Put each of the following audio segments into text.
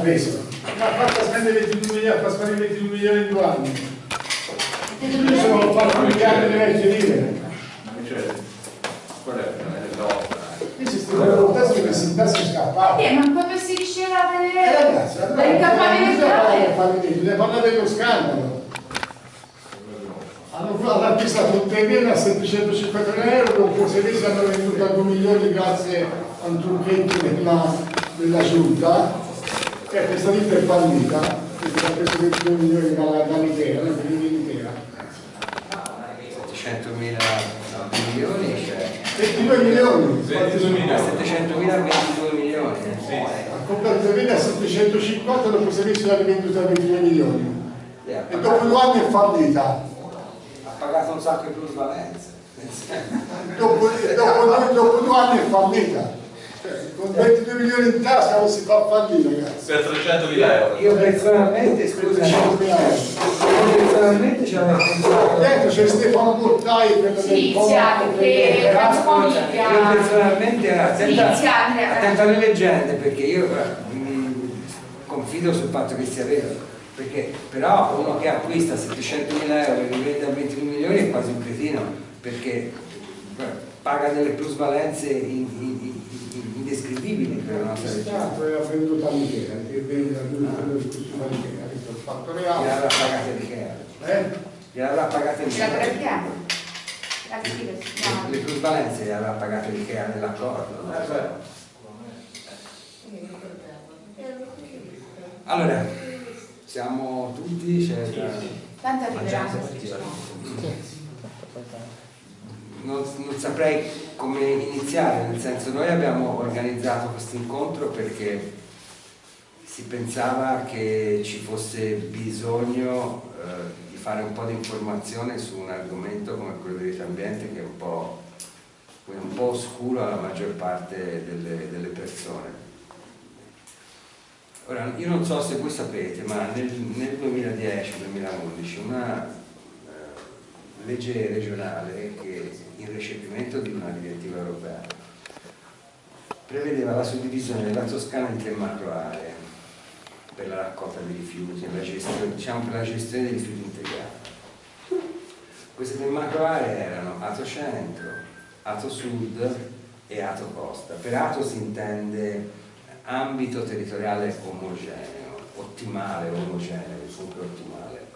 preso? Ma ha fatto spendere 22 milioni, fa spendere 22 milioni in due anni. Io sono 4 miliardi di vecchie lire. Cioè, qual è? Io si stavano tasche che si tasche scappati. Eh, ma quando si diceva Eh delle... ragazzi, allora, delle non bisogna fallimento, bisogna parlare dello scandalo. Hanno fatto acquistato un terreno a 750 euro, dopo sei mesi hanno venduto a 2 milioni grazie a un trucchetto della, della giunta, e questa ditta è fallita, quindi ha preso 22 milioni dalla- dall'Ikea, no? dall'Ikea. 700 mila milioni, cioè 22 milioni, 22 milioni. 700 mila 22 milioni. ha comprato il terreno a 750, dopo sei mesi l'ha rivenduto a 22 milioni. E E dopo due anni è fallita. ha pagato un sacco di plusvalenze. dopo, dopo, dopo due anni è fallita. Cioè, con 22 milioni in tasca non si fa fallire, ragazzi. Per 300.000 euro. Io personalmente, scusa, 100.000 euro. io personalmente ci avevo pensato. Dentro c'è Stefano Portai, quello Sì, del che io personalmente attenta, attenta alle leggende perché io mh, confido sul fatto che sia vero perché però uno che acquista 700.000 euro e li vende a 21 milioni è quasi un cretino perché paga delle plusvalenze in- in- la nostra È e venduto all'Ikea, che vende all'Ikea, ha detto il fatto reale. gliel'avrà pagata di che Eh? gliel'avrà pagata La. La scrive, le plusvalenze gliel'avrà pagate di che nell'accordo no? allora siamo tutti c'è da- Tanto arriverà. non, non saprei come iniziare, nel senso noi abbiamo organizzato questo incontro perché si pensava che ci fosse bisogno eh, di fare un po' di informazione su un argomento come quello del rito ambiente che è un po', un po' oscuro alla maggior parte delle, delle persone. Ora, io non so se voi sapete, ma nel, nel 2010-2011 una legge regionale che in recepimento di una direttiva europea prevedeva la suddivisione della Toscana in tre macro aree per la raccolta dei rifiuti, la gestione, diciamo per la gestione dei rifiuti integrati. Queste tre macro aree erano Ato Centro, Ato Sud e Ato Costa. Per Ato si intende ambito territoriale omogeneo, ottimale, omogeneo, comunque ottimale.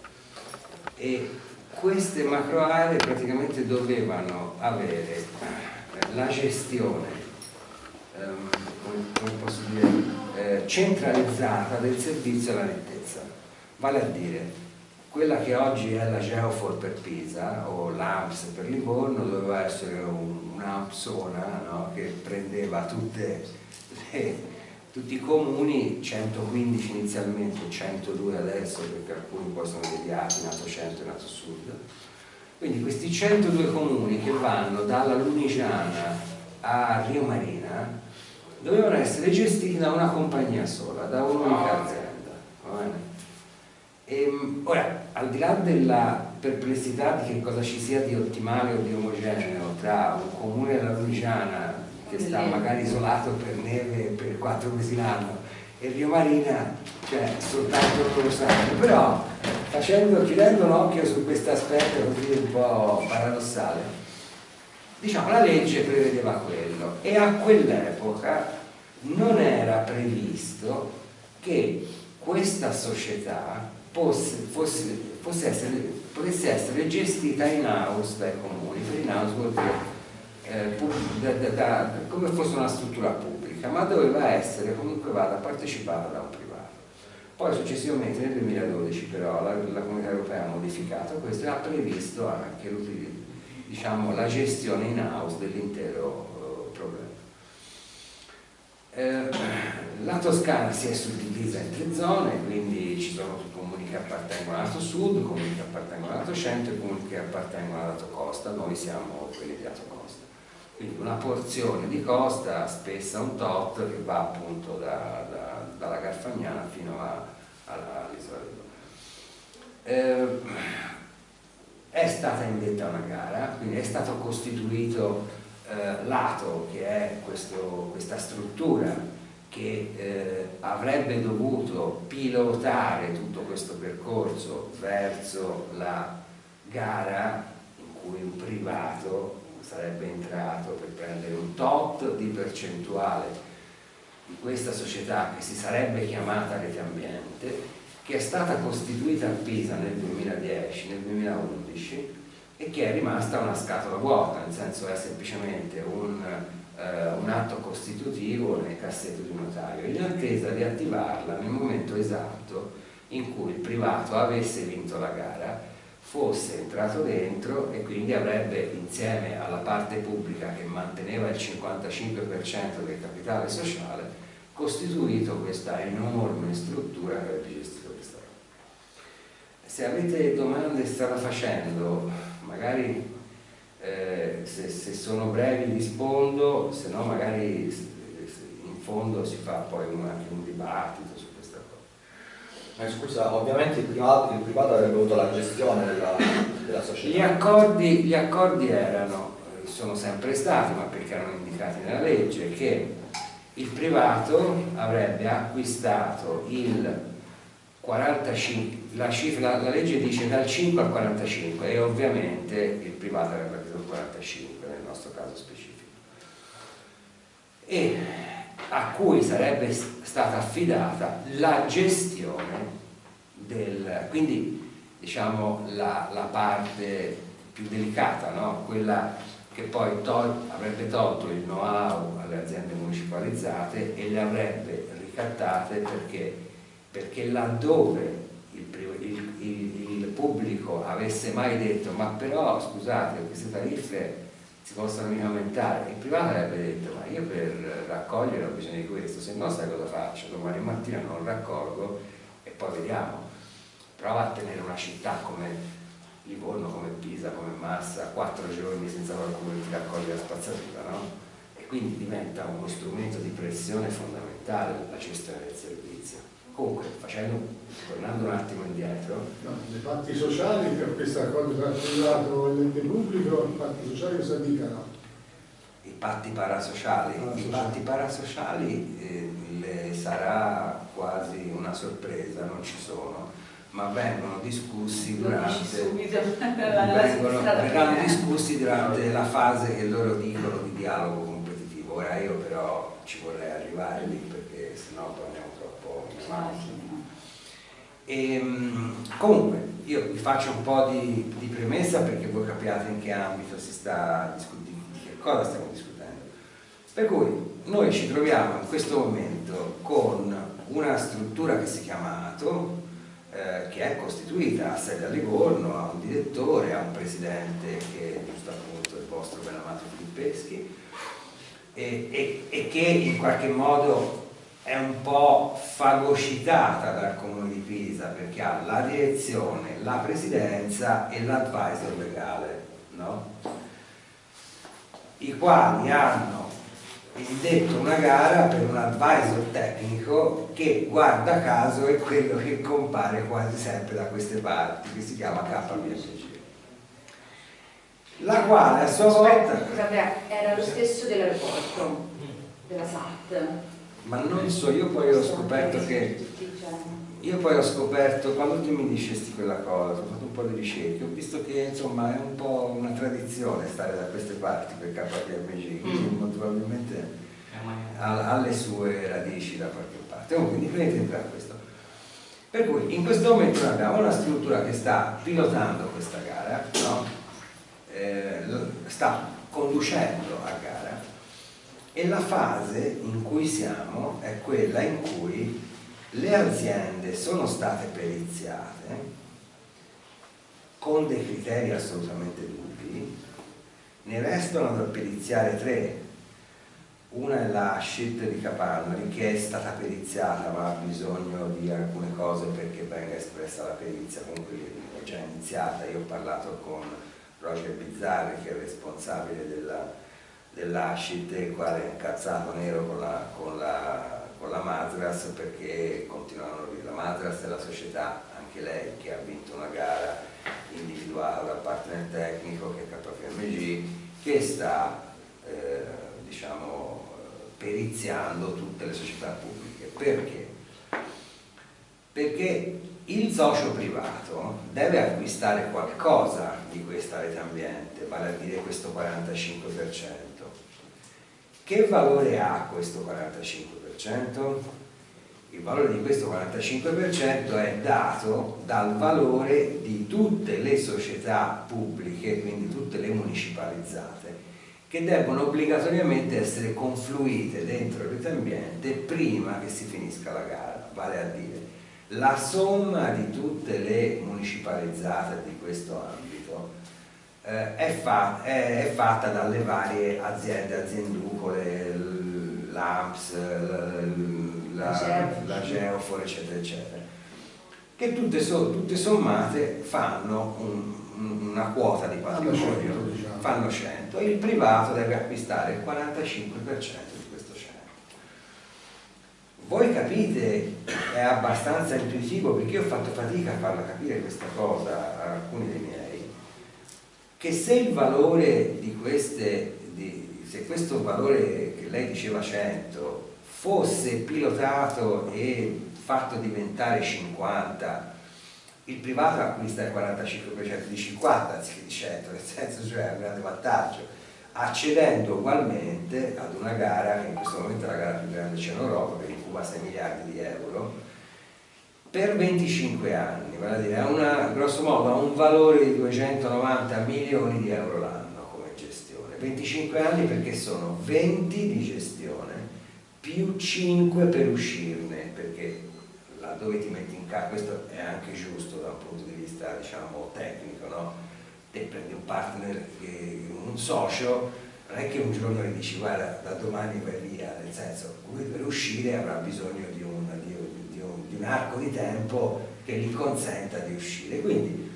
E queste macro aree praticamente dovevano avere la gestione, ehm, come, posso dire, eh, centralizzata del servizio alla nettezza. Vale a dire, quella che oggi è la Geofor per Pisa o l'AMPS per Livorno doveva essere un- un'AMPSona no? che prendeva tutte le- tutti i comuni, 115 inizialmente, 102 adesso perché alcuni poi sono deviati, nato centro e nato sud. Quindi questi 102 comuni che vanno dalla Lunigiana a Rio Marina dovevano essere gestiti da una compagnia sola, da un'unica azienda. va bene? Ehm, ora, al di là della perplessità di che cosa ci sia di ottimale o di omogeneo tra un comune della Lunigiana che sta magari isolato per neve per quattro mesi l'anno e Rio Marina, cioè soltanto sanno, però facendo, chiudendo un occhio su questo aspetto così un po' paradossale, diciamo la legge prevedeva quello e a quell'epoca non era previsto che questa società fosse, fosse, fosse essere, potesse essere gestita in house dai comuni, per in house vuol dire eh, da- da- da- come fosse una struttura pubblica, ma doveva essere comunque vada partecipata da un privato. Poi successivamente nel 2012 però la, la Comunità Europea ha modificato questo e ha previsto anche diciamo, la gestione in house dell'intero eh, problema. Eh, la Toscana si è suddivisa in tre zone, quindi ci sono comuni che appartengono al lato sud, comuni che appartengono al lato centro e comuni che appartengono al lato costa, noi siamo quelli di lato costa. Quindi una porzione di costa, spessa un tot, che va appunto da- da- dalla Garfagnana fino all'isola Donau. Eh, è stata indetta una gara, quindi è stato costituito eh, l'ATO, che è questo- questa struttura che eh, avrebbe dovuto pilotare tutto questo percorso verso la gara in cui un privato sarebbe entrato per prendere un tot di percentuale di questa società che si sarebbe chiamata Rete Ambiente, che è stata costituita a Pisa nel 2010, nel 2011 e che è rimasta una scatola vuota, nel senso è semplicemente un, eh, un atto costitutivo nel cassetto di un notario, in attesa di attivarla nel momento esatto in cui il privato avesse vinto la gara fosse entrato dentro e quindi avrebbe insieme alla parte pubblica che manteneva il 55% del capitale sociale costituito questa enorme struttura che avrebbe gestito questa roba. Se avete domande strada facendo, magari eh, se, se, sono brevi rispondo, se no magari in fondo si fa poi un, un dibattito eh, scusa, ovviamente il privato, il privato, avrebbe avuto la gestione della, della società. Gli accordi, gli accordi erano, sono sempre stati, ma perché erano indicati nella legge, che il privato avrebbe acquistato il 45, la, cifra, la legge dice dal 5 al 45 e ovviamente il privato avrebbe acquistato il 45 nel nostro caso specifico. E a cui sarebbe stata affidata la gestione del, quindi diciamo la, la parte più delicata, no? quella che poi tol avrebbe tolto il know-how alle aziende municipalizzate e le avrebbe ricattate perché, perché laddove il, il, il, il pubblico avesse mai detto ma però scusate queste tariffe si possono mica aumentare. Il privato avrebbe detto, ma io per raccogliere ho bisogno di questo, se no sai cosa faccio? Domani mattina non raccolgo e poi vediamo. Prova a tenere una città come Livorno, come Pisa, come Massa, quattro giorni senza qualcuno che ti raccoglie la spazzatura, no? E quindi diventa uno strumento di pressione fondamentale la gestione del servizio. Comunque, facendo, tornando un attimo indietro... No, le parti sociali per questo accordo tra il privato e l'ente pubblico, i patti sociali cosa dicano? I patti parasociali, ah, I patti parasociali eh, sarà quasi una sorpresa, non ci sono, ma vengono discussi durante, vengono, verranno discussi durante la fase che loro dicono di dialogo competitivo. Ora io però ci vorrei arrivare lì perché sennò poi andiamo e, ehm, comunque, io vi faccio un po' di, di, premessa perché voi capiate in che ambito si sta discutendo, di che cosa stiamo discutendo. Per cui noi ci troviamo in questo momento con una struttura che si chiama ATO, eh, che è costituita a sede a Livorno, ha un direttore, ha un presidente che è giusto appunto il vostro ben amato Filippeschi, e, e, e che in qualche modo è un po' fagocitata dal comune di Pisa perché ha la direzione, la presidenza e l'advisor legale, no? i quali hanno indetto una gara per un advisor tecnico che guarda caso è quello che compare quasi sempre da queste parti, che si chiama KPMG la quale a sua volta... Scusate, era lo stesso dell'aeroporto, della SAT ma non so, io poi ho scoperto che io poi ho scoperto, quando tu mi dicesti quella cosa, ho fatto un po' di ricerche, ho visto che insomma è un po' una tradizione stare da queste parti per KPMG, quindi mm. probabilmente ha, ha, le sue radici da qualche parte. Comunque, indipendente da questo. Per cui in questo momento noi abbiamo una struttura che sta pilotando questa gara, no? eh, sta conducendo a e la fase in cui siamo è quella in cui le aziende sono state periziate con dei criteri assolutamente dubbi, ne restano da periziare tre. Una è la scelta di Capannari che è stata periziata ma ha bisogno di alcune cose perché venga espressa la perizia, comunque è già iniziata, io ho parlato con Roger Bizzarri che è responsabile della dell'Ascit, il quale è incazzato nero con la, con la, con la Madras perché continuano la Madras è la società, anche lei, che ha vinto una gara individuata dal partner tecnico che è KPMG, che sta eh, diciamo, periziando tutte le società pubbliche. Perché? Perché il socio privato deve acquistare qualcosa di questa rete ambiente, vale a dire questo 45%. Che valore ha questo 45%? Il valore di questo 45% è dato dal valore di tutte le società pubbliche, quindi tutte le municipalizzate, che devono obbligatoriamente essere confluite dentro rete ambiente prima che si finisca la gara, vale a dire la somma di tutte le municipalizzate di questo ambito eh, è, fa è, è, fatta dalle varie aziende, azienducole, l'AMPS, la, la Geofor, eccetera, eccetera, che tutte, so, tutte sommate fanno un, una quota di patrimonio, diciamo. fanno 100 e il privato deve acquistare il 45% voi capite, è abbastanza intuitivo perché io ho fatto fatica a farla capire questa cosa a alcuni dei miei, che se il valore di queste, di, se questo valore che lei diceva 100 fosse pilotato e fatto diventare 50, il privato acquista il 45% di 50 anziché di 100, nel senso cioè è un grande vantaggio accedendo ugualmente ad una gara che in questo momento è la gara più grande c'è in Europa che incuba 6 miliardi di euro per 25 anni, vale a dire ha una, grosso modo ha un valore di 290 milioni di euro l'anno come gestione 25 anni perché sono 20 di gestione più 5 per uscirne perché laddove ti metti in casa questo è anche giusto da un punto di vista diciamo tecnico no? te prendi un partner, un socio, non è che un giorno gli dici guarda da domani vai via, nel senso lui per uscire avrà bisogno di arco di tempo che gli consenta di uscire. Quindi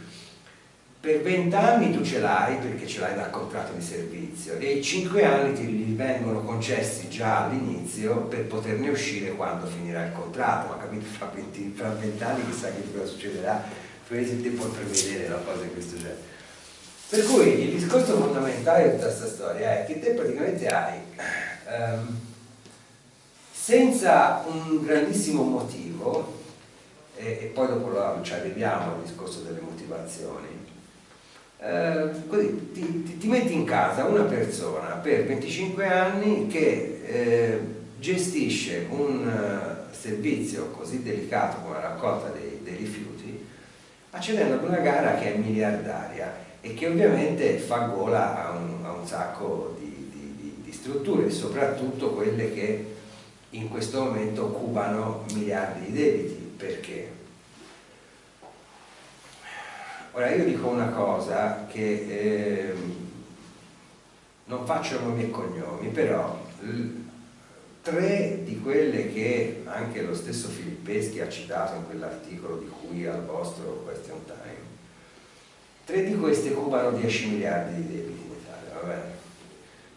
per 20 anni tu ce l'hai perché ce l'hai dal contratto di servizio e i 5 anni ti vengono concessi già all'inizio per poterne uscire quando finirà il contratto, ma capito fra 20, fra 20 anni chissà che cosa succederà, te puoi prevedere una cosa di questo genere. Per cui il discorso fondamentale di tutta questa storia è che te praticamente hai, um, senza un grandissimo motivo, e, e poi dopo lo, ci arriviamo al discorso delle motivazioni, eh, così ti, ti, ti, metti in casa una persona per 25 anni che eh, gestisce un uh, servizio così delicato come la raccolta dei, dei rifiuti accedendo ad una gara che è miliardaria e che ovviamente fa gola a un, a un sacco di, di, di, strutture, soprattutto quelle che in questo momento occupano miliardi di debiti. Perché? Ora io dico una cosa che eh, non faccio nomi e cognomi, però tre di quelle che anche lo stesso Filippeschi ha citato in quell'articolo di cui al vostro question time Tre di queste occupano 10 miliardi di debiti in Italia, vabbè.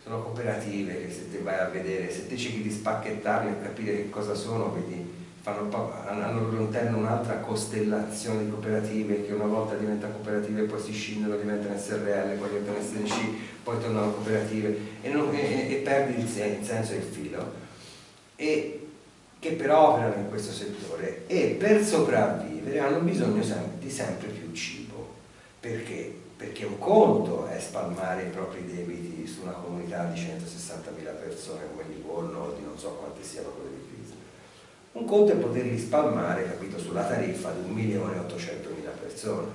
Sono cooperative che se te vai a vedere, se te cerchi di spacchettarle e capire che cosa sono, vedi, fanno, hanno all'interno un'altra costellazione di cooperative che una volta diventano cooperative, poi si scindono, diventano SRL, poi diventano SNC, poi tornano cooperative e, non, e, e perdi il, senso e il filo. E che però operano in questo settore e per sopravvivere hanno bisogno di sempre più cibo perché? Perché un conto è spalmare i propri debiti su una comunità di 160.000 persone come Livorno o di non so quante siano quelle di. Un conto è poterli spalmare, capito, sulla tariffa di 1.800.000 persone.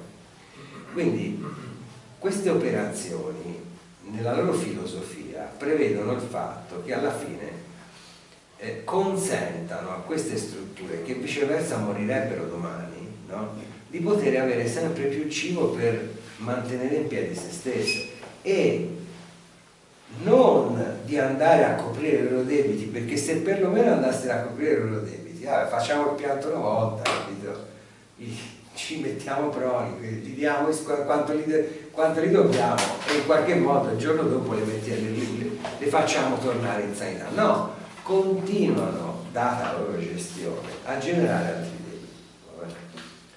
Quindi queste operazioni nella loro filosofia prevedono il fatto che alla fine eh, consentano a queste strutture che viceversa morirebbero domani no? di poter avere sempre più cibo per mantenere in piedi se stesso e non di andare a coprire i loro debiti perché se perlomeno andassero a coprire i loro debiti ah, facciamo il pianto una volta capito? ci mettiamo proni gli diamo quanto li, quanto li, dobbiamo e in qualche modo il giorno dopo le, mettiamo, le, le facciamo tornare in sanità no, continuano data la loro gestione a generare altri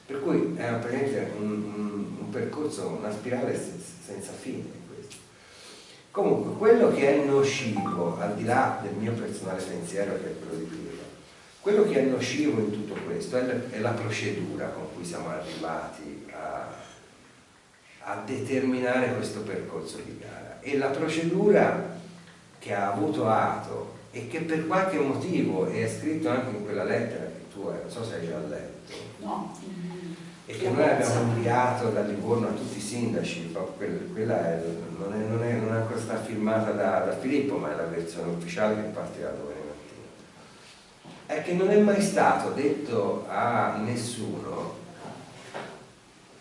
per cui è praticamente un, un, un percorso, una spirale senza fine. Comunque, quello che è nocivo, al di là del mio personale pensiero che è quello di prima, quello che è nocivo in tutto questo è la, procedura con cui siamo arrivati a, a determinare questo percorso di gara. E la procedura che ha avuto atto e che per qualche motivo è scritto anche in quella lettera che tu hai, non so se hai già letto, No. E che noi abbiamo inviato da Livorno a tutti i sindaci, quella è- non, è, non, è, non è ancora stata firmata da, da Filippo, ma è la versione ufficiale che partirà domani mattina. È che non è mai stato detto a nessuno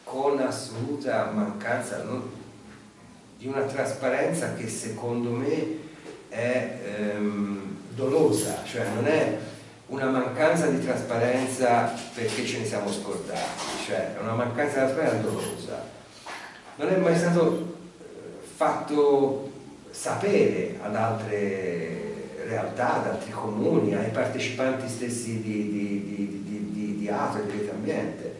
con assoluta mancanza non- di una trasparenza che secondo me è ehm, dolosa, cioè non è una mancanza di trasparenza perché ce ne siamo scordati, cioè una mancanza di trasparenza dolosa. Non è mai stato eh, fatto sapere ad altre realtà, ad altri comuni, ai partecipanti stessi di, di, di, di, di, di Ato e di Rete Ambiente,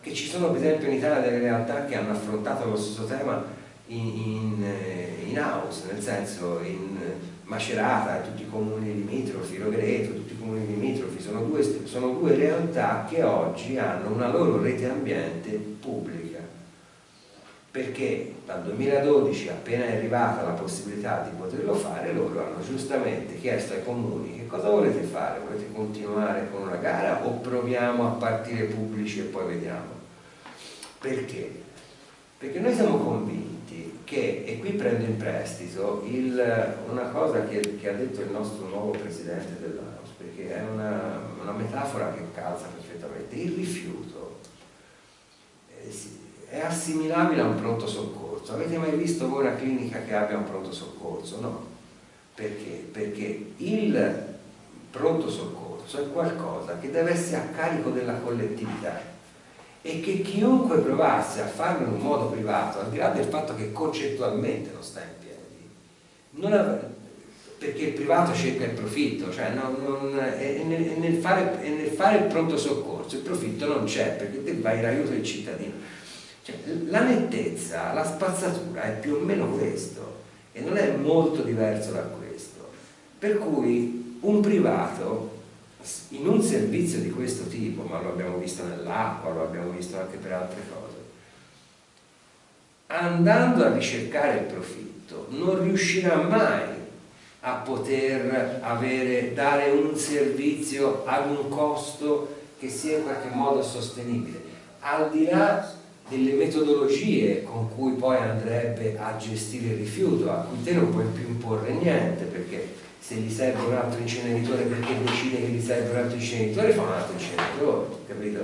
che ci sono per esempio in Italia delle realtà che hanno affrontato lo stesso tema in, in, eh, in house, nel senso in Macerata, tutti i comuni limitrofi, Rovereto, tutti i comuni limitrofi, sono due, sono due realtà che oggi hanno una loro rete ambiente pubblica, perché dal 2012 appena è arrivata la possibilità di poterlo fare, loro hanno giustamente chiesto ai comuni che cosa volete fare, volete continuare con una gara o proviamo a partire pubblici e poi vediamo. Perché? Perché noi siamo convinti che, e qui prendo in prestito il- una cosa che, che ha detto il nostro nuovo presidente dell'AUS, perché è una, una metafora che calza perfettamente, il rifiuto eh, è assimilabile a un pronto soccorso. Avete mai visto voi una clinica che abbia un pronto soccorso? No. Perché? Perché il pronto soccorso è qualcosa che deve essere a carico della collettività e che chiunque provasse a farlo in un modo privato, al di là del fatto che concettualmente non sta in piedi, non av- perché il privato cerca il profitto, cioè non- non- e, nel, e nel fare, e nel fare il pronto soccorso il profitto non c'è perché te vai in aiuto del cittadino. Cioè, la nettezza, la spazzatura è più o meno questo e non è molto diverso da questo. Per cui un privato in un servizio di questo tipo, ma lo abbiamo visto nell'acqua, lo abbiamo visto anche per altre cose, andando a ricercare il profitto non riuscirà mai a poter avere, dare un servizio ad un costo che sia in qualche modo sostenibile, al di là delle metodologie con cui poi andrebbe a gestire il rifiuto, a cui te non puoi più imporre niente, perché se gli serve un altro inceneritore perché decide che gli serve un altro inceneritore, fa un altro inceneritore, capito?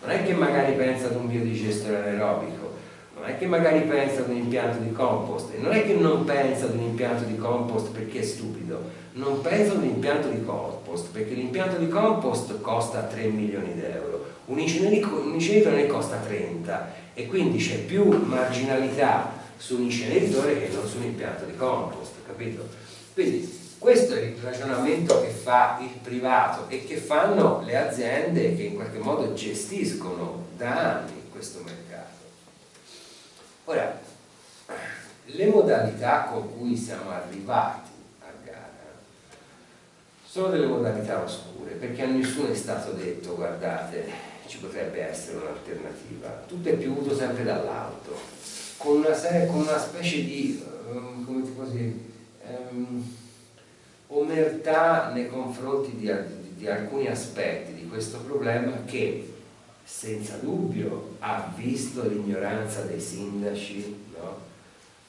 Non è che magari pensa ad un biodigestore anaerobico, non è che magari pensa ad un impianto di compost, e non è che non pensa ad un impianto di compost perché è stupido, non pensa ad un impianto di compost perché l'impianto di compost costa 3 milioni di euro, un inceneritore ne costa 30 e quindi c'è più marginalità su un inceneritore che non su un impianto di compost, capito? Quindi questo è il ragionamento che fa il privato e che fanno le aziende che in qualche modo gestiscono da anni questo mercato. Ora, le modalità con cui siamo arrivati a gara sono delle modalità oscure perché a nessuno è stato detto guardate ci potrebbe essere un'alternativa tutto è piovuto sempre dall'alto con con una specie di ehm, come ti posso dire ehm, omertà nei confronti di, di- alcuni aspetti di questo problema che senza dubbio ha visto l'ignoranza dei sindaci no?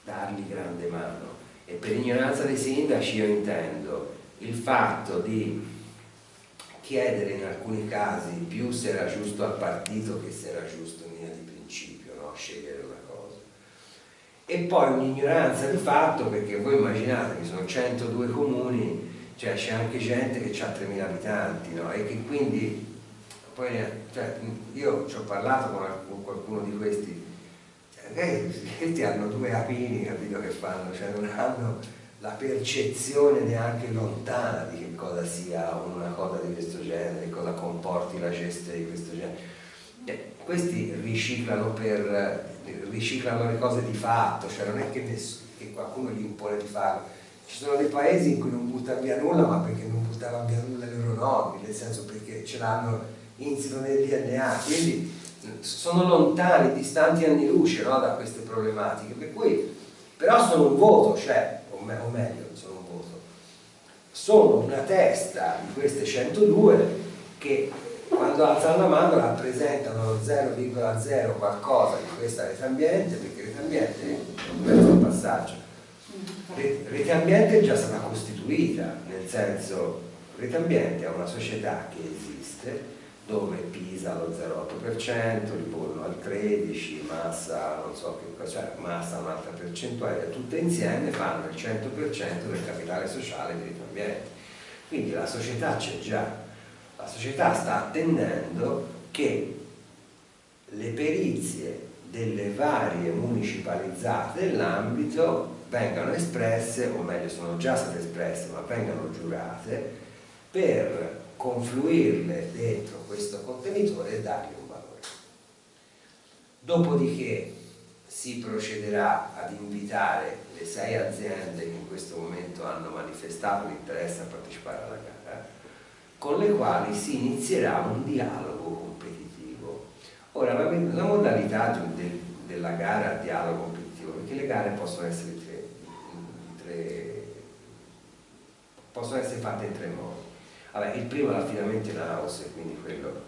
dargli grande mano e per ignoranza dei sindaci io intendo il fatto di chiedere in alcuni casi più se era giusto al partito che se era giusto in linea di principio no? scegliere e poi un'ignoranza di fatto perché voi immaginate che sono 102 comuni cioè c'è anche gente che ha 3.000 abitanti no? e che quindi poi cioè, io ci ho parlato con, qualcuno di questi eh, questi hanno due apini capito che fanno cioè non hanno la percezione neanche lontana di che cosa sia una cosa di questo genere, cosa comporti la gestione di questo genere. Eh, questi riciclano, per, riciclano le cose di fatto, cioè non è che, che qualcuno gli impone di farlo. Ci sono dei paesi in cui non buttano via nulla, ma perché non buttavano via nulla i loro nonni, nel senso perché ce l'hanno insito nel DNA, quindi sono lontani, distanti anni luce no, da queste problematiche, per cui però sono un voto, cioè, o, me- o meglio, sono un voto, sono una testa di queste 102 che quando alzano la mano rappresentano lo 0,0 qualcosa di questa rete ambiente, perché rete ambiente è un di passaggio. Re- Rete ambiente è già stata costituita, nel senso Rete ambiente è una società che esiste dove Pisa allo 0,8%, Livorno al 13%, Massa, non so che cioè Massa un'altra percentuale, tutte insieme fanno il 100% del capitale sociale di Rete ambiente. Quindi la società c'è già, la società sta attendendo che le perizie delle varie municipalizzate dell'ambito vengano espresse, o meglio sono già state espresse, ma vengano giurate, per confluirle dentro questo contenitore e dargli un valore. Dopodiché si procederà ad invitare le sei aziende che in questo momento hanno manifestato l'interesse a partecipare alla gara, con le quali si inizierà un dialogo competitivo. Ora, la, la modalità del- della gara a dialogo competitivo, perché le gare possono essere, tre, tre- possono essere fatte in tre modi. Vabbè, il primo è l'affidamento in house, quindi quello.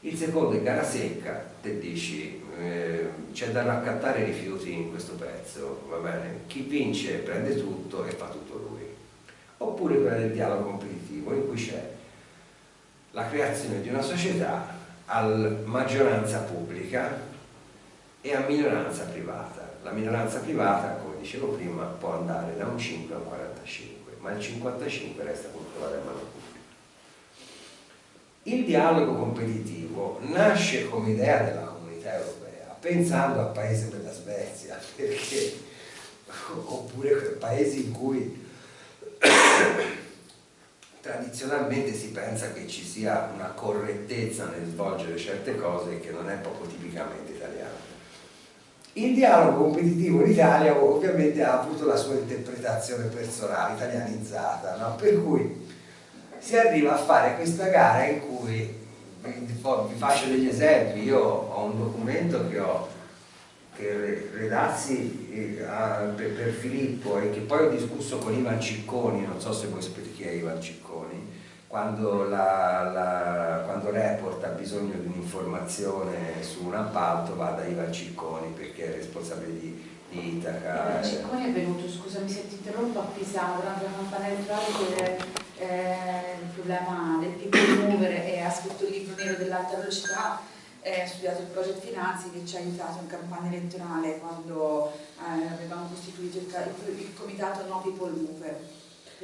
Il secondo è gara secca, te dici eh, c'è da raccattare i rifiuti in questo pezzo, va bene? Chi vince prende tutto e fa tutto lui. Oppure quella del dialogo competitivo, in cui c'è la creazione di una società a maggioranza pubblica e a minoranza privata. La minoranza privata, come dicevo prima, può andare da un 5 a un 45, ma il 55 resta controllato a mano pubblica. Il dialogo competitivo nasce come idea della comunità europea, pensando al paese della Svezia, perché, oppure paesi in cui tradizionalmente si pensa che ci sia una correttezza nel svolgere certe cose che non è proprio tipicamente italiano. Il dialogo competitivo in Italia ovviamente ha avuto la sua interpretazione personale, italianizzata, no? per cui si arriva a fare questa gara in cui vi faccio degli esempi, io ho un documento che ho che re- redassi eh, per, Filippo e che poi ho discusso con Ivan Cicconi, non so se voi sapete chi è Ivan Cicconi, quando, la, la- quando Report ha bisogno di un'informazione su un appalto va da Ivan Cicconi perché è responsabile di, di Itaca. eh. Ciccone è venuto, scusami se ti interrompo, a Pisano durante la campagna elettorale per eh, il problema del people mover e ha scritto il libro nero dell'alta velocità, eh, studiato il project Finanzi che ci ha aiutato in campagna elettorale quando eh, avevamo costituito il, il- il comitato No People Mover.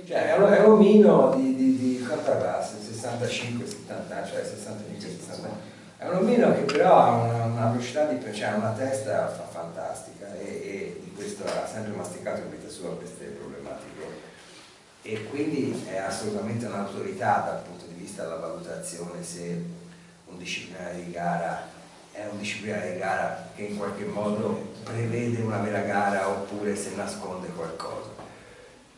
Cioè, è un, omino di, di, di quanto avrà? 65, 70 anni, cioè 65, 70 anni. È un omino che però ha una, una velocità di cioè una testa fa- fantastica e, e di questo ha sempre masticato in vita sua queste problematiche. E quindi è assolutamente un'autorità dal punto di vista della valutazione se un disciplinare di gara è un disciplinare di gara che in qualche modo prevede una vera gara oppure se nasconde qualcosa.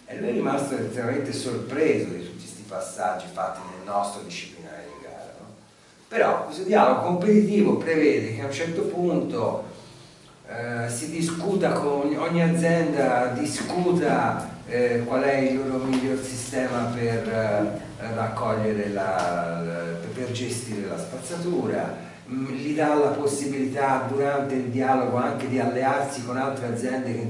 E lui è rimasto estremamente sorpreso di tutti questi passaggi fatti nel nostro disciplinare di gara. no? Però questo dialogo competitivo prevede che a un certo punto eh, si discuta con ogni, azienda, discuta eh, qual è il loro miglior sistema per eh, raccogliere la, la- per gestire la spazzatura, mm, gli dà la possibilità durante il dialogo anche di allearsi con altre aziende, che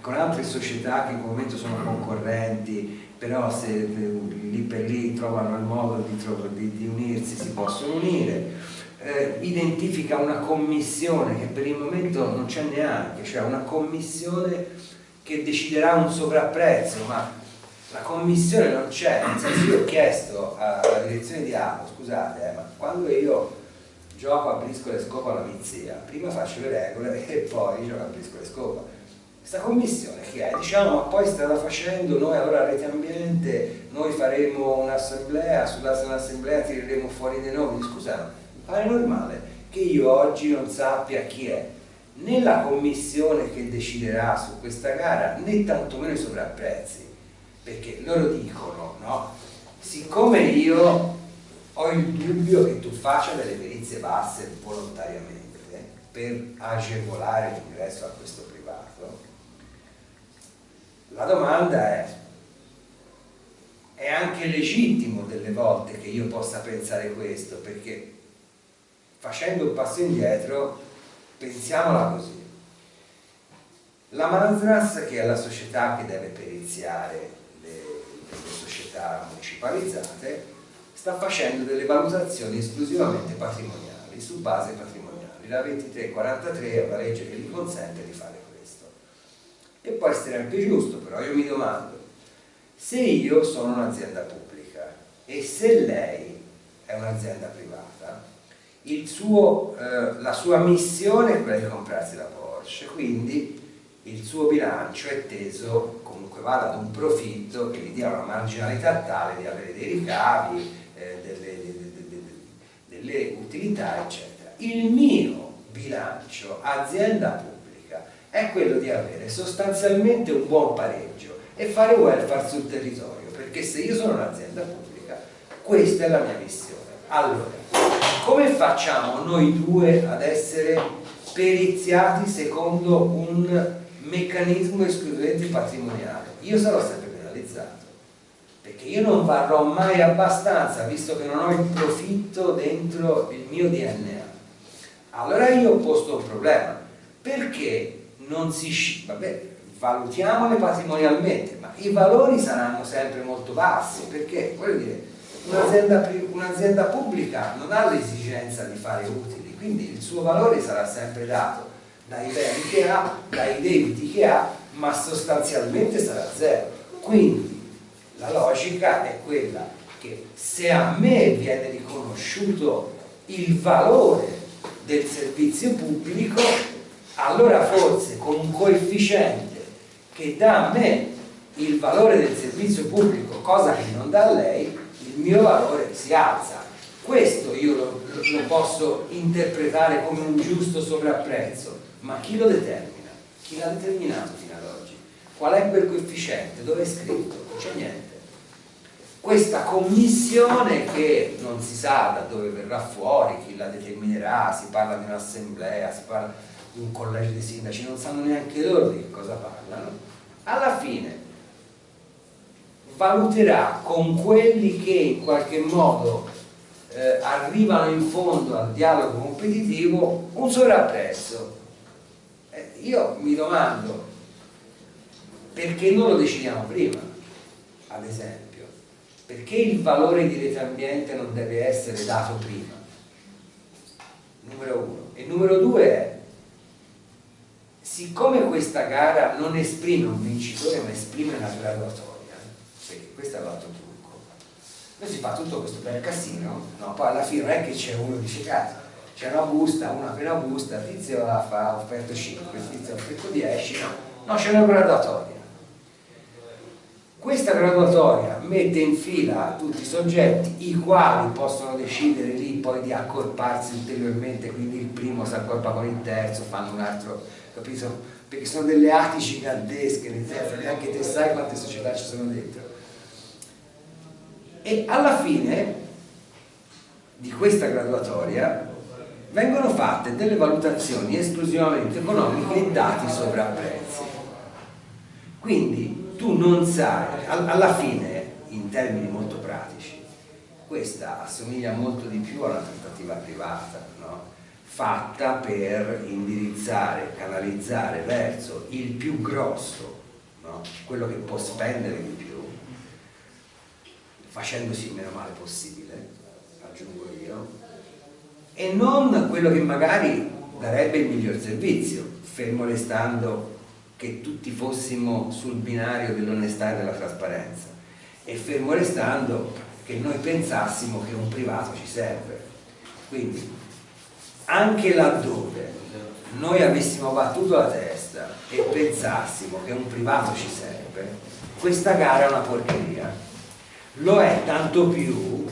con altre società che in quel momento sono concorrenti, però se eh, lì per lì trovano il modo di, di- di unirsi si possono unire. Eh, identifica una commissione che per il momento non c'è neanche, cioè una commissione che deciderà un sovrapprezzo, ma la commissione non c'è, nel senso io ho chiesto alla direzione di Apo, scusate, eh, ma quando io gioco a briscola e scopa alla mizia, prima faccio le regole e poi gioco a briscola e scopa. Questa commissione che è? Diciamo, ma poi strada facendo, noi allora rete ambiente, noi faremo un'assemblea, sull'assemblea tireremo fuori dei nomi, scusa, mi pare normale che io oggi non sappia chi è né la commissione che deciderà su questa gara né tantomeno i sovrapprezzi perché loro dicono no? siccome io ho il dubbio che tu faccia delle perizie basse volontariamente per agevolare l'ingresso a questo privato la domanda è è anche legittimo delle volte che io possa pensare questo perché facendo un passo indietro pensiamola così la Manzras che è la società che deve periziare le, le società municipalizzate sta facendo delle valutazioni esclusivamente patrimoniali su base patrimoniali la 2343 è una legge che gli consente di fare questo. E può essere anche giusto però io mi domando se io sono un'azienda pubblica e se lei è un'azienda privata, suo, eh, la sua missione è quella di comprarsi la Porsche, quindi il suo bilancio è teso, comunque vada ad un profitto che gli dia una marginalità tale di avere dei ricavi, eh, delle, delle, delle utilità, eccetera. Il mio bilancio, azienda pubblica, è quello di avere sostanzialmente un buon pareggio e fare welfare sul territorio, perché se io sono un'azienda pubblica, questa è la mia missione. Allora, come facciamo noi due ad essere periziati secondo un meccanismo esclusivamente patrimoniale? Io sarò sempre penalizzato, perché io non varrò mai abbastanza, visto che non ho il profitto dentro il mio DNA. Allora io ho posto un problema, perché non si... vabbè, valutiamole patrimonialmente, ma i valori saranno sempre molto bassi, perché voglio dire, un'azienda un pubblica non ha l'esigenza di fare utili, quindi il suo valore sarà sempre dato dai beni che ha, dai debiti che ha, ma sostanzialmente sarà zero. Quindi la logica è quella che se a me viene riconosciuto il valore del servizio pubblico, allora forse con un coefficiente che dà a me il valore del servizio pubblico, cosa che non dà a lei, il mio valore si alza. Questo io lo, lo posso interpretare come un giusto sovrapprezzo, ma chi lo determina? Chi l'ha determinato fino ad oggi? Qual è quel coefficiente? Dove è scritto? Non c'è niente. Questa commissione che non si sa da dove verrà fuori, chi la determinerà, si parla di un'assemblea, si parla un collegio di sindaci, non sanno neanche loro di che cosa parlano, alla fine valuterà con quelli che in qualche modo eh, arrivano in fondo al dialogo competitivo un sovrapprezzo. Eh, io mi domando perché non lo decidiamo prima, ad esempio, perché il valore di rete ambiente non deve essere dato prima, numero uno. E numero due è siccome questa gara non esprime un vincitore ma esprime una graduatoria perché questo è l'altro trucco poi si fa tutto questo bel casino no? poi alla fine non è che c'è uno che dice c'è una busta, una appena busta, tizio la fa, ha offerto 5, tizio ha offerto 10 no, no c'è una graduatoria questa graduatoria mette in fila tutti i soggetti i quali possono decidere lì poi di accorparsi ulteriormente quindi il primo si accorpa con il terzo fanno un altro capito? Perché sono delle ati gigantesche, neanche te sai quante società ci sono dentro. E alla fine di questa graduatoria vengono fatte delle valutazioni esclusivamente economiche e dati sovrapprezzi. Quindi tu non sai, alla fine, in termini molto pratici, questa assomiglia molto di più a una trattativa privata, no? fatta per indirizzare, canalizzare verso il più grosso, no? quello che può spendere di più, facendosi il meno male possibile, aggiungo io, e non quello che magari darebbe il miglior servizio, fermo restando che tutti fossimo sul binario dell'onestà e della trasparenza, e fermo restando che noi pensassimo che un privato ci serve. Quindi anche laddove noi avessimo battuto la testa e pensassimo che un privato ci serve, questa gara è una porcheria. Lo è tanto più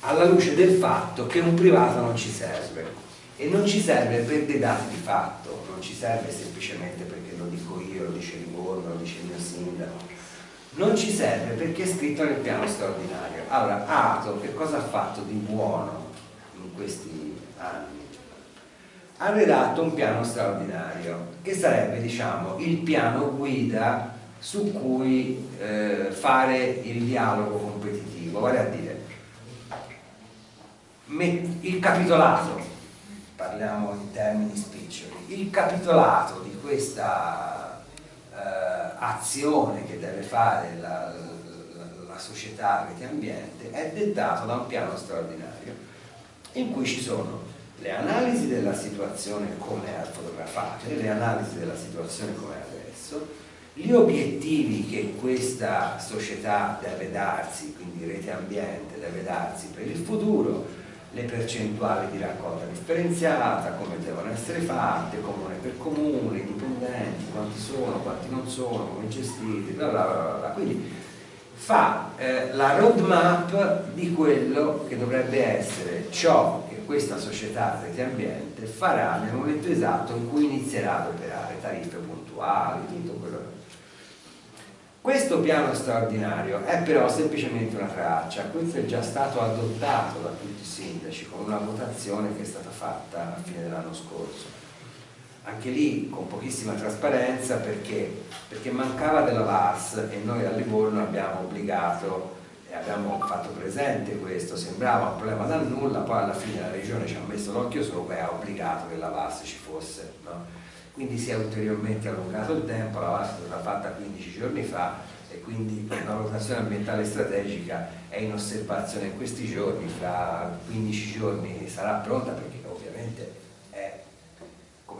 alla luce del fatto che un privato non ci serve. e non ci serve per dei dati di fatto, non ci serve semplicemente perché lo dico io, lo dice Livorno, lo dice il mio sindaco, non ci serve perché è scritto nel piano straordinario. Allora, Ato che cosa ha fatto di buono in questi anni? Ha redatto un piano straordinario che sarebbe, diciamo, il piano guida su cui eh, fare il dialogo competitivo, vale a dire il capitolato, parliamo in termini spiccioli, il capitolato di questa eh, azione che deve fare la, la, la società rete ambiente è dettato da un piano straordinario in cui ci sono le analisi della situazione come è fotografate, le analisi della situazione come è adesso, gli obiettivi che questa società deve darsi, quindi rete ambiente deve darsi per il futuro, le percentuali di raccolta differenziata, come devono essere fatte, comune per comune, dipendenti, quanti sono, quanti non sono, come gestiti, bla bla bla bla. Quindi fa eh, la roadmap di quello che dovrebbe essere ciò che questa società rete ambiente farà nel momento esatto in cui inizierà ad operare, tariffe puntuali, tutto quello che questo piano straordinario è però semplicemente una traccia, questo è già stato adottato da tutti i sindaci con una votazione che è stata fatta a fine dell'anno scorso. Anche lì con pochissima trasparenza perché, perché mancava della VAS e noi a Livorno abbiamo obbligato e abbiamo fatto presente questo, sembrava un problema da nulla, poi alla fine la regione ci ha messo l'occhio sopra e ha obbligato che la VAS ci fosse. No? Quindi si è ulteriormente allungato il tempo, la VAS stata fatta 15 giorni fa e quindi la valutazione ambientale strategica è in osservazione in questi giorni, fra 15 giorni sarà pronta perché ovviamente è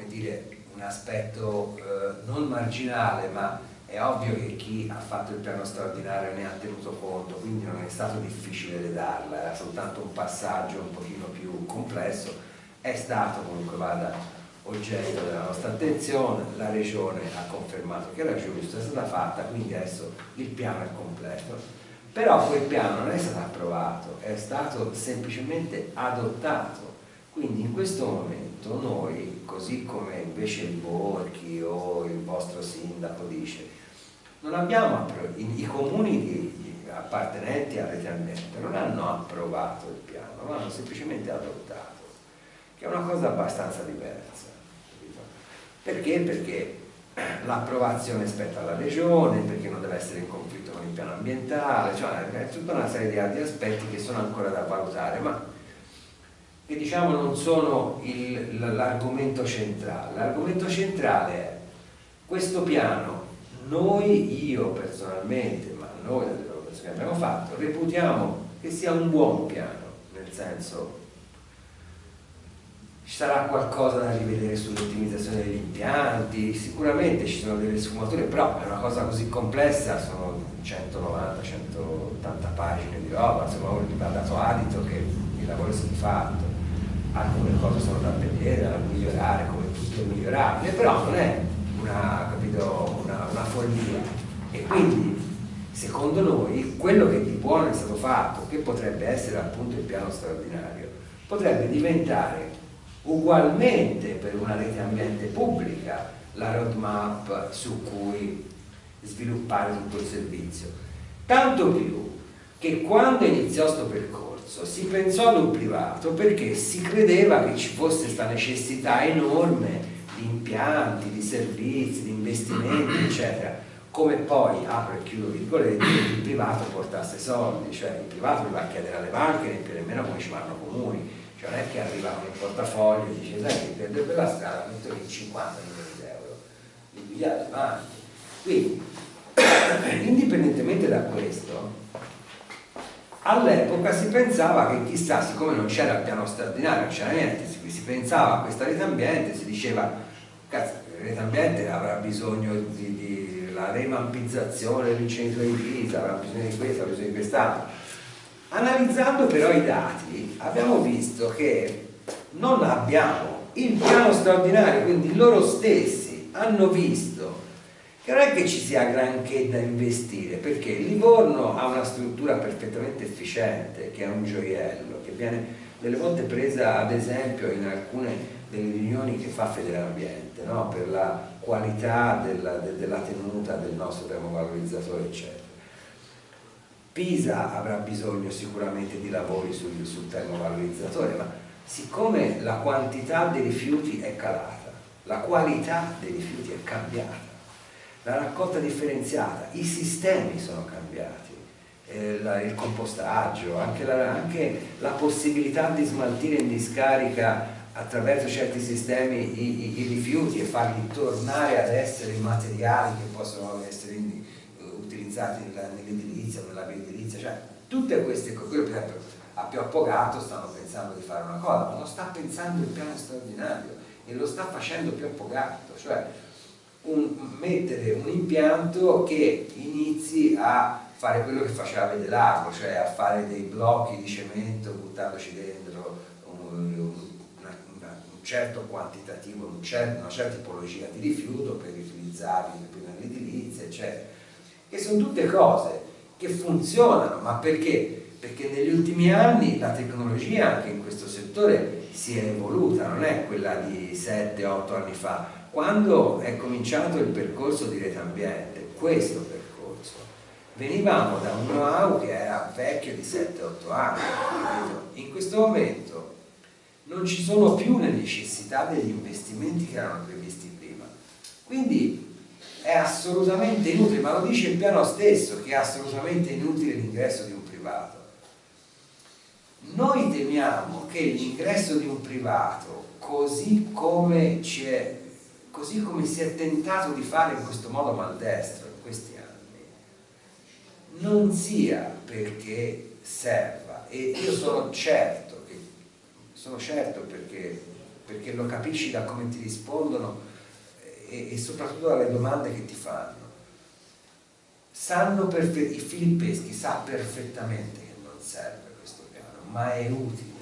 dire, un aspetto eh, non marginale ma è ovvio che chi ha fatto il piano straordinario ne ha tenuto conto, quindi non è stato difficile redarla, era soltanto un passaggio un pochino più complesso, è stato comunque vada oggetto della nostra attenzione, la Regione ha confermato che era giusto, è stata fatta, quindi adesso il piano è completo. Però quel piano non è stato approvato, è stato semplicemente adottato. Quindi in questo momento noi, così come invece il Borchi o il vostro sindaco dice, non abbiamo i, comuni appartenenti a Rete Ambiente non hanno approvato il piano, l'hanno semplicemente adottato, che è una cosa abbastanza diversa. Perché? Perché l'approvazione spetta alla regione, perché non deve essere in conflitto con il piano ambientale, cioè è tutta una serie di altri aspetti che sono ancora da valutare, ma che diciamo non sono l'argomento centrale. L'argomento centrale è questo piano, noi, io personalmente, ma noi dalle valutazioni che abbiamo fatto, reputiamo che sia un buon piano, nel senso ci sarà qualcosa da rivedere sull'ottimizzazione degli impianti, sicuramente ci sono delle sfumature, però è una cosa così complessa, sono 190-180 pagine di roba, insomma uno gli va dato adito che il lavoro è stato fatto, alcune cose sono da vedere, da migliorare, come tutto è migliorabile, però non è una, capito, una, una follia. E quindi secondo noi quello che di buono è stato fatto, che potrebbe essere appunto il piano straordinario, potrebbe diventare ugualmente per una rete ambiente pubblica la roadmap su cui sviluppare tutto il servizio. Tanto più che quando iniziò questo percorso si pensò ad un privato perché si credeva che ci fosse questa necessità enorme di impianti, di servizi, di investimenti, eccetera, come poi, apro e chiudo virgolette, il privato portasse soldi, cioè il privato mi va a chiedere alle banche, nemmeno come ci vanno comuni, non è che arrivano in portafoglio e dice sai che per quella strada metto lì 50 milioni di euro li pigliate avanti. Quindi indipendentemente da questo all'epoca si pensava che chissà siccome non c'era il piano straordinario non c'era niente si, pensava a questa rete ambiente si diceva cazzo rete ambiente avrà bisogno di, di la revampizzazione dell'incendio di Pisa avrà bisogno di questo avrà bisogno di quest'altro Analizzando però i dati abbiamo visto che non abbiamo il piano straordinario, quindi loro stessi hanno visto che non è che ci sia granché da investire, perché Livorno ha una struttura perfettamente efficiente, che è un gioiello, che viene delle volte presa ad esempio in alcune delle riunioni che fa Federambiente, no? per la qualità della, de, della tenuta del nostro termovalorizzatore, eccetera. Pisa avrà bisogno sicuramente di lavori sul, sul termovalorizzatore, ma siccome la quantità dei rifiuti è calata, la qualità dei rifiuti è cambiata, la raccolta differenziata, i sistemi sono cambiati, eh, la, il compostaggio, anche la, anche la, possibilità di smaltire in discarica attraverso certi sistemi i, i, i rifiuti e farli tornare ad essere materiali che possono essere in, utilizzati nell'edilizia, nella bioedilizia, cioè tutte queste cose, per esempio a Pioppo Gatto stanno pensando di fare una cosa, ma lo sta pensando il piano straordinario e lo sta facendo Pioppo Gatto, cioè un, mettere un impianto che inizi a fare quello che faceva Vedelago, cioè a fare dei blocchi di cemento buttandoci dentro un, una, un certo quantitativo, un cer una certa tipologia di rifiuto per riutilizzarli prima nell'edilizia, eccetera. Che sono tutte cose che funzionano, ma perché? Perché negli ultimi anni la tecnologia anche in questo settore si è evoluta, non è quella di 7-8 anni fa, quando è cominciato il percorso di rete ambiente, questo percorso, venivamo da un know-how che era vecchio di 7-8 anni, in questo momento non ci sono più le necessità degli investimenti che erano previsti prima, quindi è assolutamente inutile, ma lo dice il piano stesso che è assolutamente inutile l'ingresso di un privato. Noi temiamo che l'ingresso di un privato, così come è così come si è tentato di fare in questo modo maldestro in questi anni, non sia perché serva, e io sono certo, che, sono certo perché, perché lo capisci da come ti rispondono e, e soprattutto dalle domande che ti fanno, sanno il Filippeschi sa perfettamente che non serve questo piano, ma è utile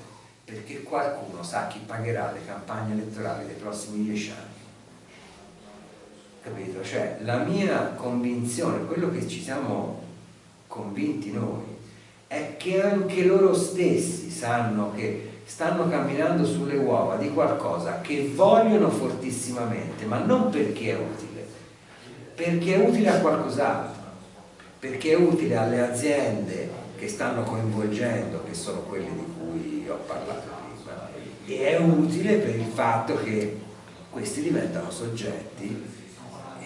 perché qualcuno sa chi pagherà le campagne elettorali dei prossimi dieci anni capito? Cioè la mia convinzione, quello che ci siamo convinti noi, è che anche loro stessi sanno che stanno camminando sulle uova di qualcosa che vogliono fortissimamente, ma non perché è utile, perché è utile a qualcos'altro, perché è utile alle aziende che stanno coinvolgendo, che sono quelle di cui ho parlato prima, e è utile per il fatto che questi diventano soggetti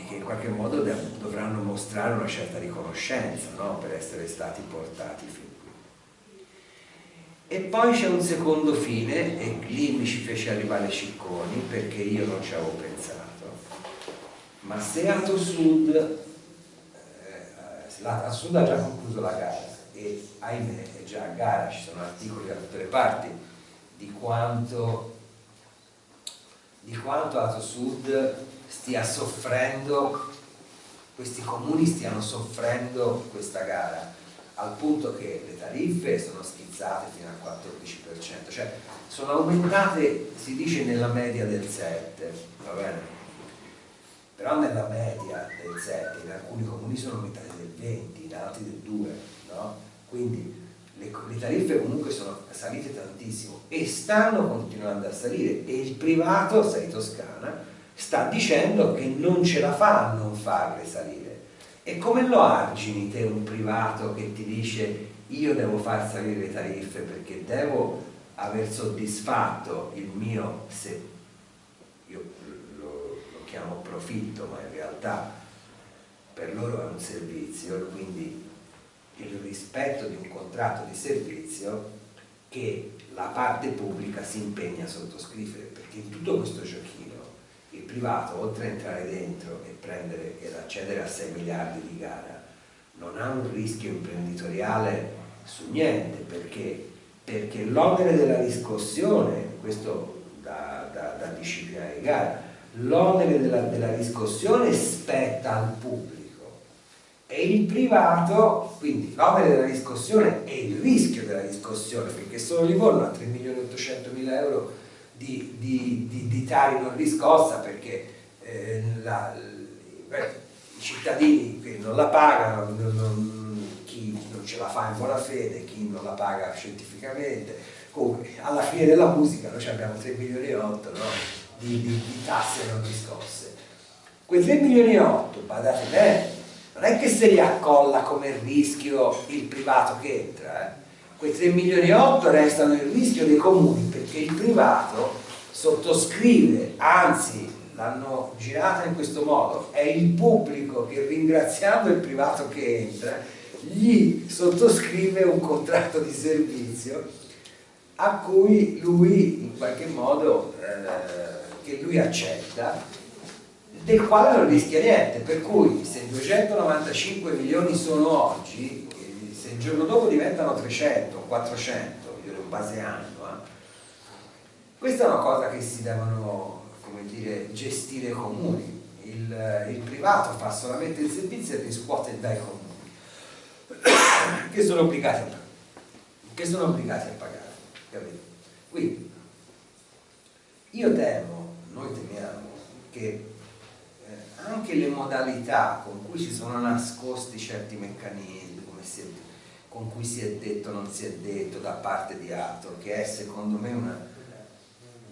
che in qualche modo dovranno mostrare una certa riconoscenza no? per essere stati portati fin. E poi c'è un secondo fine, e lì mi ci fece arrivare Cicconi perché io non ci avevo pensato. Ma se Ato Sud, eh, Ato Sud ha già concluso la gara e ahimè è già a gara, ci sono articoli da tutte le parti di quanto, di quanto Ato Sud stia soffrendo, questi comuni stiano soffrendo questa gara, al punto che le tariffe sono schizzate fino al 14%, cioè sono aumentate, si dice, nella media del 7, va bene? Però nella media del 7 in alcuni comuni sono aumentate del 20, in altri del 2, no? Quindi le, le, tariffe comunque sono salite tantissimo e stanno continuando a salire e il privato, sei Toscana, sta dicendo che non ce la fa a non farle salire. E come lo argini te un privato che ti dice io devo far salire le tariffe perché devo aver soddisfatto il mio, se io lo, lo chiamo profitto, ma in realtà per loro è un servizio, quindi il rispetto di un contratto di servizio che la parte pubblica si impegna a sottoscrivere, perché in tutto questo giochino il privato oltre a entrare dentro e prendere ed accedere a 6 miliardi di gara non ha un rischio imprenditoriale su niente perché, perché l'onere della riscossione questo da, da, da disciplina di gara l'onere della, della riscossione spetta al pubblico. E il privato, quindi l'onere della riscossione e il rischio della riscossione, perché solo Livorno ha 3 milioni e 800 mila euro di, di, di, di tari non riscossa perché eh, la, beh, i cittadini che non la pagano, non, non, chi non ce la fa in buona fede, chi non la paga scientificamente, Comunque, alla fine della musica noi abbiamo 3 milioni e 8 no? di, di, tasse non riscosse. Quei 3 milioni e 8, badate bene, non è che se li accolla come rischio il privato che entra, eh? quei 3 milioni e 8 restano il rischio dei comuni perché il privato sottoscrive, anzi l'hanno girata in questo modo, è il pubblico che ringraziando il privato che entra gli sottoscrive un contratto di servizio a cui lui in qualche modo eh, che lui accetta del quale non rischia niente. Per cui se 295 milioni sono oggi se il giorno dopo diventano 300 400 io in base anno eh, questa è una cosa che si devono come dire, gestire comuni il, il privato fa solamente il servizio e riscuote dai comuni che sono obbligati a che sono obbligati a pagare capito? Quindi io temo, noi temiamo che eh, anche le modalità con cui si sono nascosti certi meccanismi, si è, con cui si è detto non si è detto da parte di Ator, che è secondo me una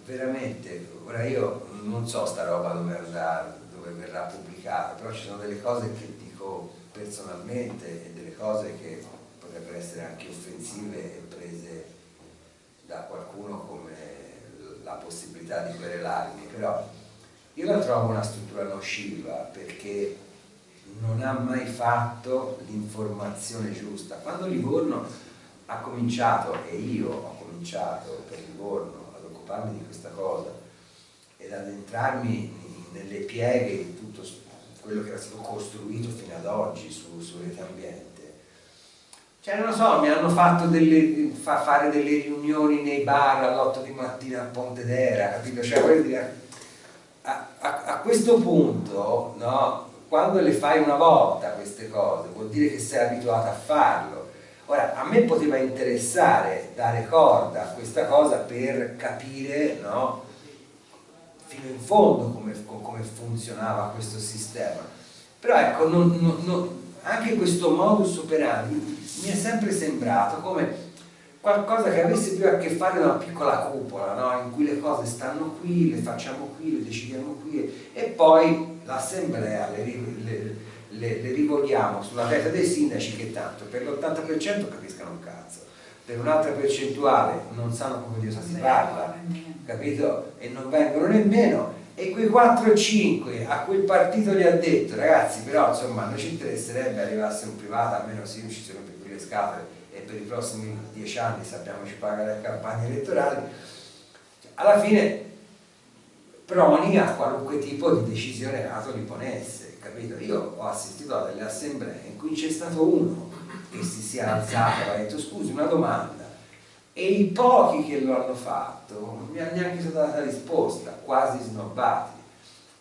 veramente, ora io non so sta roba dove andrà, dove verrà pubblicata, però ci sono delle cose che dico personalmente e delle cose che potrebbero essere anche offensive e prese da qualcuno come la possibilità di querelarmi, però io la trovo una struttura nociva perché non ha mai fatto l'informazione giusta. Quando Livorno ha cominciato, e io ho cominciato per Livorno ad occuparmi di questa cosa ed ad entrarmi nelle pieghe di tutto quello che era stato costruito fino ad oggi su, su rete ambiente, cioè non lo so, mi hanno fatto delle, fa fare delle riunioni nei bar all'8 di mattina a Pontedera, capito? Cioè voglio dire, a, a, a questo punto, no, quando le fai una volta queste cose, vuol dire che sei abituato a farlo. Ora, a me poteva interessare dare corda a questa cosa per capire, no, fino in fondo come, come funzionava questo sistema. Però ecco, non, non, non, anche questo modus operandi mi è sempre sembrato come qualcosa che avesse più a che fare con una piccola cupola, no? in cui le cose stanno qui, le facciamo qui, le decidiamo qui e poi l'assemblea le, le, le, le, rivolgiamo sulla testa dei sindaci che tanto per l'80% capiscano un cazzo, per un'altra percentuale non sanno come Dio si parla, capito? E non vengono nemmeno. E quei 4 o 5 a quel partito gli ha detto ragazzi però insomma non ci interesserebbe arrivasse un privato almeno se non ci sono più le scatole e per i prossimi dieci anni sappiamo ci paga le campagne elettorali. Alla fine proni a qualunque tipo di decisione nato li ponesse capito? io ho assistito a delle assemblee in cui c'è stato uno che si sia alzato e ha detto scusi una domanda e i pochi che lo hanno fatto non mi hanno neanche stata data risposta quasi snobbati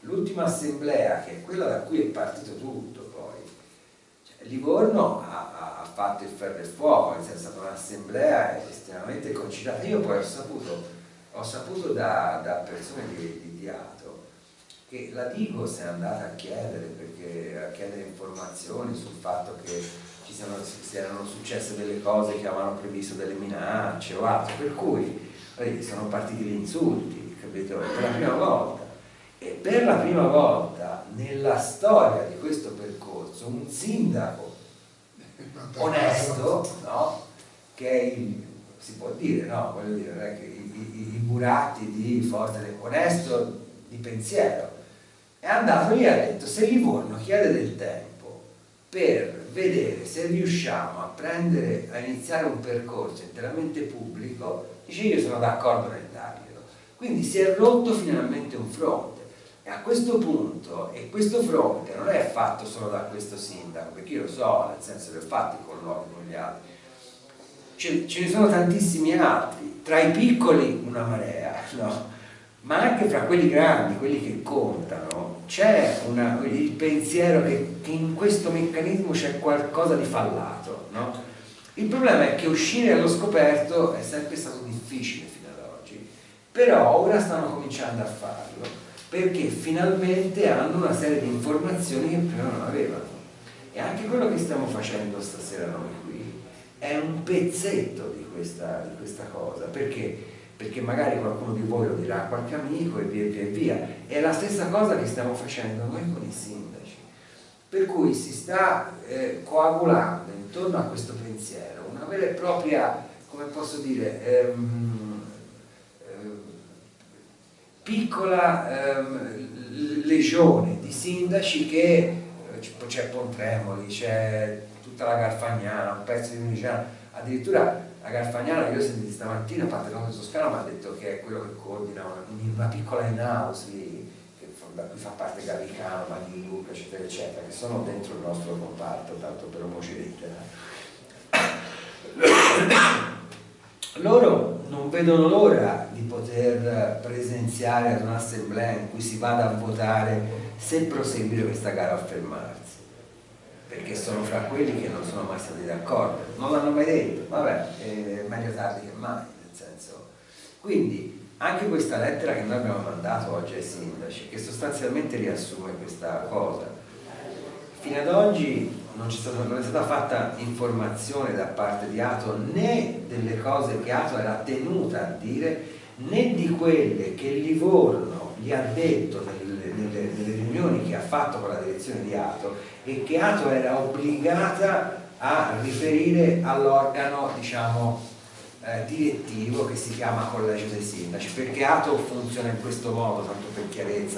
l'ultima assemblea che è quella da cui è partito tutto poi cioè, Livorno ha, fatto il ferro e il fuoco, è stata un'assemblea estremamente concitata. Io poi ho saputo, ho saputo da, da, persone di, di Diato che la Digos è andata a chiedere, perché, a chiedere informazioni sul fatto che ci siano, si erano successe delle cose che avevano previsto delle minacce o altro, per cui sono partiti gli insulti, capito? Per la prima volta. E per la prima volta nella storia di questo percorso un sindaco onesto, no? che è il, si può dire, no? voglio dire, che i, i, i buratti di forza, onesto di pensiero, è andato lì e ha detto se Livorno chiede del tempo per vedere se riusciamo a prendere, a iniziare un percorso interamente pubblico, dice io sono d'accordo nel darglielo. Quindi si è rotto finalmente un fronte. E a questo punto, e questo fronte non è fatto solo da questo sindaco, perché io lo so, nel senso che ho fatto i colloqui con gli altri, ce, ce, ne sono tantissimi altri, tra i piccoli una marea, no? ma anche fra quelli grandi, quelli che contano, c'è il pensiero che, in questo meccanismo c'è qualcosa di fallato. No? Il problema è che uscire allo scoperto è sempre stato difficile fino ad oggi, però ora stanno cominciando a farlo perché finalmente hanno una serie di informazioni che prima non avevano. E anche quello che stiamo facendo stasera noi qui è un pezzetto di questa, di questa cosa, perché? Perché magari qualcuno di voi lo dirà a qualche amico e via e via via. È la stessa cosa che stiamo facendo noi con i sindaci. Per cui si sta eh, coagulando intorno a questo pensiero una vera e propria, come posso dire, ehm, ehm, piccola ehm, legione di sindaci che eh, c'è Pontremoli, c'è tutta la Garfagnana, un pezzo di Uniciana, addirittura la Garfagnana che io ho sentito stamattina, parte come Toscana, mi ha detto che è quello che coordina una, piccola in-house da cui fa parte Gallicano, Magni Luca, eccetera, eccetera, che sono dentro il nostro comparto, tanto per omocilettera. Loro non vedono l'ora di poter presenziare ad un'assemblea in cui si vada a votare se proseguire questa gara a fermarsi perché sono fra quelli che non sono mai stati d'accordo. Non l'hanno mai detto, vabbè, è meglio tardi che mai nel senso. Quindi anche questa lettera che noi abbiamo mandato oggi ai sindaci, che sostanzialmente riassume questa cosa, fino ad oggi non, stata, non è stata fatta informazione da parte di Ato né delle cose che Ato era tenuta a dire, né di quelle che Livorno gli ha detto nelle, nelle, nelle riunioni che ha fatto con la direzione di Ato e che Ato era obbligata a riferire all'organo, diciamo, eh, direttivo che si chiama Collegio dei Sindaci, perché ATO funziona in questo modo, tanto per chiarezza,